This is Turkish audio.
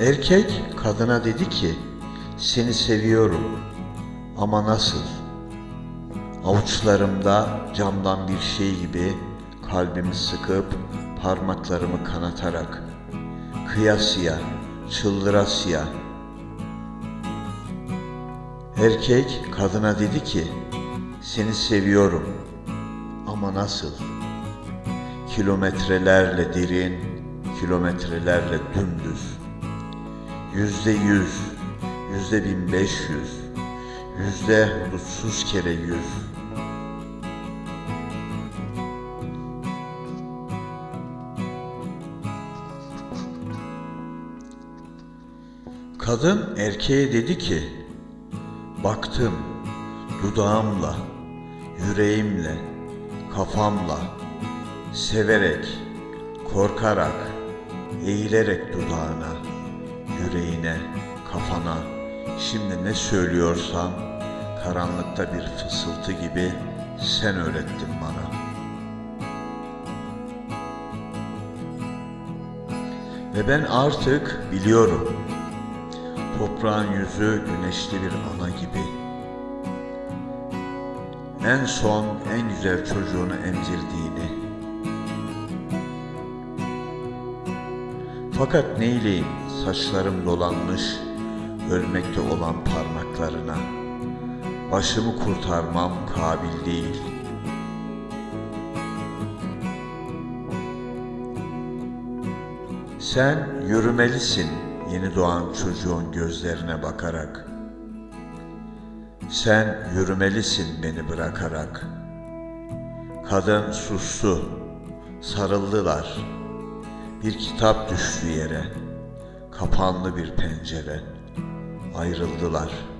Erkek kadına dedi ki, seni seviyorum ama nasıl? Avuçlarımda camdan bir şey gibi kalbimi sıkıp parmaklarımı kanatarak kıyasıya, çıldırasıya. Erkek kadına dedi ki, seni seviyorum ama nasıl? Kilometrelerle derin, kilometrelerle dümdüz. Yüzde yüz, yüzde bin beş yüz, yüzde hudutsuz kere yüz. Kadın erkeğe dedi ki, baktım dudağımla, yüreğimle, kafamla, severek, korkarak, eğilerek dudağına, yüreğine, kafana, şimdi ne söylüyorsam karanlıkta bir fısıltı gibi sen öğrettin bana. Ve ben artık biliyorum. Toprağın yüzü güneşli bir ana gibi. En son en güzel çocuğunu emzirdiğini. Fakat neyleyim saçlarım dolanmış ölmekte olan parmaklarına. Başımı kurtarmam kabil değil. Sen yürümelisin yeni doğan çocuğun gözlerine bakarak. Sen yürümelisin beni bırakarak. Kadın sustu, sarıldılar. Bir kitap düştü yere, kapanlı bir pencere, ayrıldılar.''